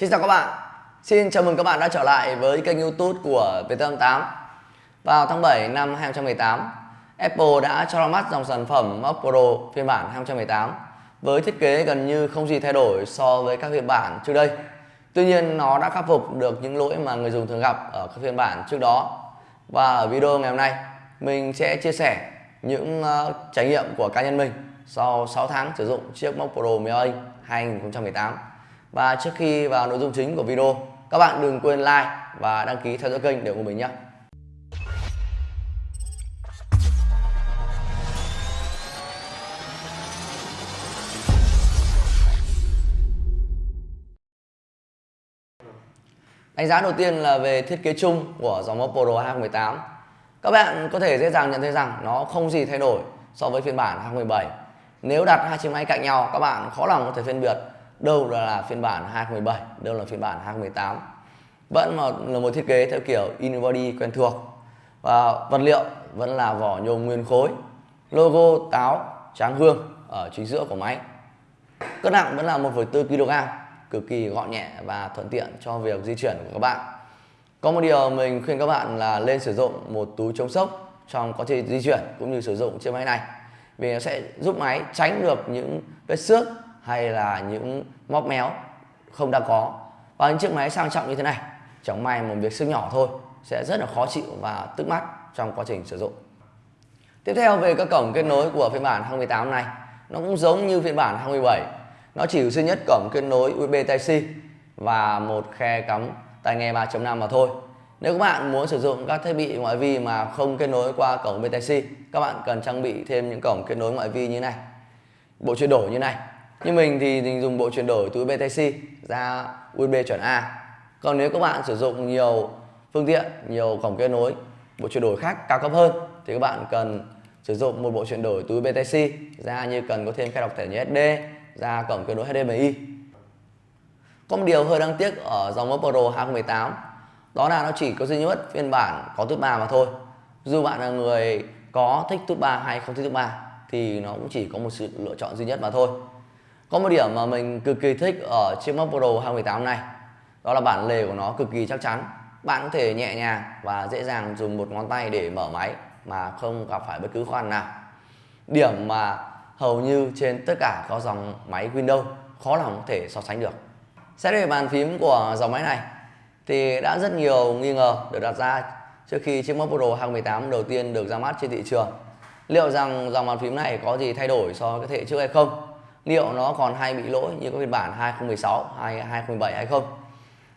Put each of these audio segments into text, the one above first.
Xin chào các bạn. Xin chào mừng các bạn đã trở lại với kênh youtube của VT88 Vào tháng 7 năm 2018 Apple đã cho ra mắt dòng sản phẩm Mac Pro phiên bản 2018 với thiết kế gần như không gì thay đổi so với các phiên bản trước đây. Tuy nhiên nó đã khắc phục được những lỗi mà người dùng thường gặp ở các phiên bản trước đó. Và ở video ngày hôm nay mình sẽ chia sẻ những uh, trải nghiệm của cá nhân mình sau 6 tháng sử dụng chiếc Mac Pro 10 2018 và trước khi vào nội dung chính của video, các bạn đừng quên like và đăng ký theo dõi kênh để ủng hộ mình nhé. Đánh giá đầu tiên là về thiết kế chung của dòng Oppo Pro 2018. Các bạn có thể dễ dàng nhận thấy rằng nó không gì thay đổi so với phiên bản 2017. Nếu đặt hai chiếc máy cạnh nhau, các bạn khó lòng có thể phân biệt đâu là phiên bản 2017 đâu là phiên bản 2018 vẫn là một thiết kế theo kiểu unibody quen thuộc. Và vật liệu vẫn là vỏ nhôm nguyên khối. Logo táo tráng hương ở chính giữa của máy. Cân nặng vẫn là 1,4 kg cực kỳ gọn nhẹ và thuận tiện cho việc di chuyển của các bạn. Có một điều mình khuyên các bạn là lên sử dụng một túi chống sốc trong quá trình di chuyển cũng như sử dụng chiếc máy này. Vì nó sẽ giúp máy tránh được những vết xước hay là những móc méo không đang có. Và những chiếc máy sang trọng như thế này, chẳng may một việc sức nhỏ thôi, sẽ rất là khó chịu và tức mắt trong quá trình sử dụng. Tiếp theo về các cổng kết nối của phiên bản 2018 này, nó cũng giống như phiên bản 2017 nó chỉ duy nhất cổng kết nối USB Type-C và một khe cắm tai nghe 3.5 mà thôi. Nếu các bạn muốn sử dụng các thiết bị ngoại vi mà không kết nối qua cổng USB Type-C các bạn cần trang bị thêm những cổng kết nối ngoại vi như này. Bộ chuyển đổi như này như mình thì mình dùng bộ chuyển đổi từ USB Type-C ra USB chuẩn A. Còn nếu các bạn sử dụng nhiều phương tiện, nhiều cổng kết nối, bộ chuyển đổi khác cao cấp hơn, thì các bạn cần sử dụng một bộ chuyển đổi từ USB Type-C ra như cần có thêm khai đọc thẻ nhớ SD ra cổng kết nối HDMI có một điều hơi đáng tiếc ở dòng Oppo Pro 2018 đó là nó chỉ có duy nhất phiên bản có tút 3 mà thôi. Dù bạn là người có thích tút 3 hay không thích tút 3 thì nó cũng chỉ có một sự lựa chọn duy nhất mà thôi có một điểm mà mình cực kỳ thích ở chiếc Mac Pro 2018 này. Đó là bản lề của nó cực kỳ chắc chắn. Bạn có thể nhẹ nhàng và dễ dàng dùng một ngón tay để mở máy Mà không gặp phải bất cứ khó khăn nào. Điểm mà hầu như trên tất cả các dòng máy Windows khó lòng có thể so sánh được. Xét về bàn phím của dòng máy này, Thì đã rất nhiều nghi ngờ được đặt ra trước khi chiếc Mac Pro 2018 đầu tiên được ra mắt trên thị trường. Liệu rằng dòng bàn phím này có gì thay đổi so với thế hệ trước hay không? Liệu nó còn hay bị lỗi như các phiên bản 2016 2017 hay không?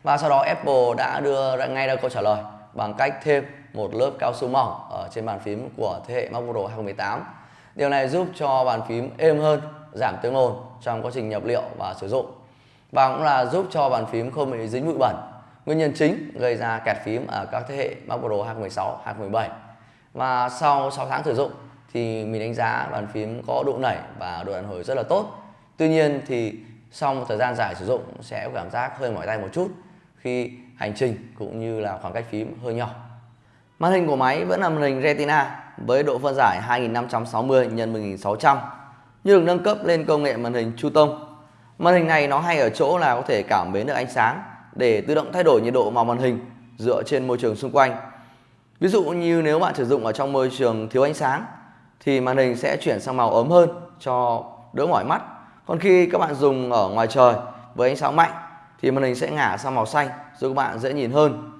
Và sau đó Apple đã đưa ra ngay ra câu trả lời bằng cách thêm một lớp cao su mỏng ở trên bàn phím của thế hệ MacBook Pro 2018 điều này giúp cho bàn phím êm hơn giảm tiếng ồn trong quá trình nhập liệu và sử dụng. Và cũng là giúp cho bàn phím không bị dính bụi bẩn. Nguyên nhân chính gây ra kẹt phím ở các thế hệ MacBook Pro 2016, 2017 và sau 6 tháng sử dụng thì mình đánh giá bàn phím có độ nảy và độ đàn hồi rất là tốt. Tuy nhiên thì sau một thời gian dài sử dụng sẽ có cảm giác hơi mỏi tay một chút khi hành trình cũng như là khoảng cách phím hơi nhỏ. Màn hình của máy vẫn là màn hình Retina với độ phân giải 2560 x 1600 nhưng được nâng cấp lên công nghệ màn hình Chu Tông. Màn hình này nó hay ở chỗ là có thể cảm biến được ánh sáng để tự động thay đổi nhiệt độ màu màn hình dựa trên môi trường xung quanh. Ví dụ như nếu bạn sử dụng ở trong môi trường thiếu ánh sáng thì màn hình sẽ chuyển sang màu ấm hơn cho đỡ mỏi mắt. Còn khi các bạn dùng ở ngoài trời với ánh sáng mạnh thì màn hình sẽ ngả sang màu xanh giúp các bạn dễ nhìn hơn.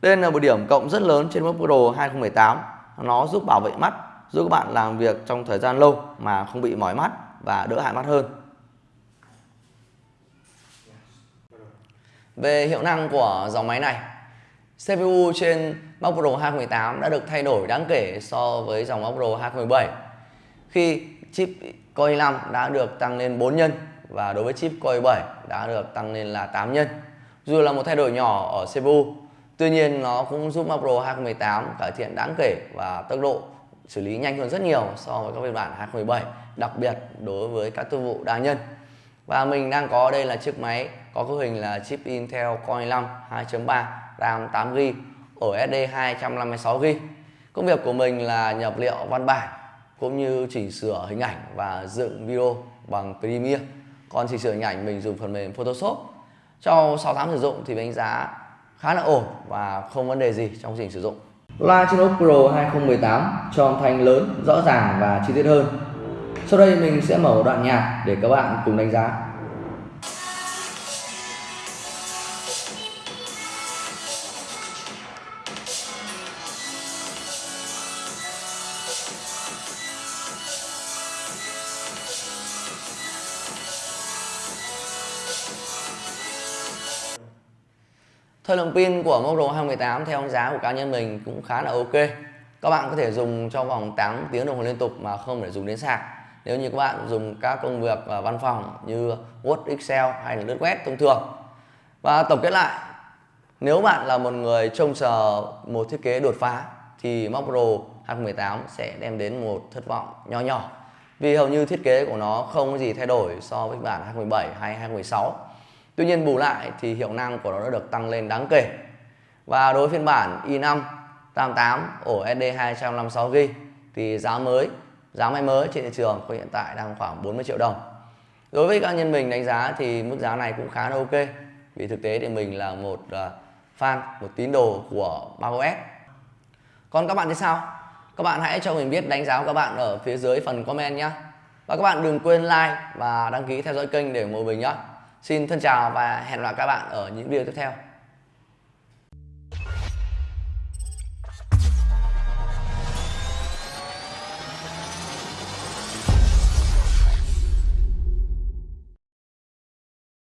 Đây là một điểm cộng rất lớn trên MacBook Pro 2018. Nó giúp bảo vệ mắt, giúp các bạn làm việc trong thời gian lâu mà không bị mỏi mắt và đỡ hại mắt hơn. Về hiệu năng của dòng máy này CPU trên Mac Pro 2018 đã được thay đổi đáng kể so với dòng Mac Pro 2017 khi chip Core i5 đã được tăng lên 4 nhân và đối với chip Core i7 đã được tăng lên là 8 nhân. Dù là một thay đổi nhỏ ở CPU, tuy nhiên nó cũng giúp Mac Pro 2018 cải thiện đáng kể và tốc độ xử lý nhanh hơn rất nhiều so với các phiên bản 2017, đặc biệt đối với các thương vụ đa nhân. Và mình đang có đây là chiếc máy có cấu hình là chip Intel Core i5 2.3 RAM 8GB, ổ SD 256GB. Công việc của mình là nhập liệu văn bản, cũng như chỉnh sửa hình ảnh và dựng video bằng Premiere. Còn chỉnh sửa hình ảnh, mình dùng phần mềm Photoshop. sau 6 tháng sử dụng thì đánh giá khá là ổn và không vấn đề gì trong trình sử dụng loa Chinook Pro 2018 cho âm thanh lớn, rõ ràng và chi tiết hơn sau đây mình sẽ mở một đoạn nhạc để các bạn cùng đánh giá Thời lượng pin của Moto 2018 theo giá của cá nhân mình cũng khá là ok. Các bạn có thể dùng trong vòng 8 tiếng đồng hồ liên tục mà không phải dùng đến sạc. Nếu như các bạn dùng các công việc ở văn phòng như Word, Excel hay là lướt web thông thường. Và tổng kết lại, nếu bạn là một người trông chờ một thiết kế đột phá thì Motorola 2018 sẽ đem đến một thất vọng nho nhỏ. Vì hầu như thiết kế của nó không có gì thay đổi so với bản 2017 hay 2016 Tuy nhiên bù lại thì hiệu năng của nó đã được tăng lên đáng kể. Và đối với phiên bản i5 88 ổ SD 256GB thì giá mới, giá máy mới trên thị trường hiện tại đang khoảng 40 triệu đồng. Đối với cá nhân mình đánh giá thì mức giá này cũng khá là ok. Vì thực tế thì mình là một ờ, fan, một tín đồ của macOS. Còn các bạn thì sao? Các bạn hãy cho mình biết đánh giá của các bạn ở phía dưới phần comment nhé. Và các bạn đừng quên like và đăng ký theo dõi kênh để ủng hộ mình nhé. Xin thân chào và hẹn gặp lại các bạn ở những video tiếp theo.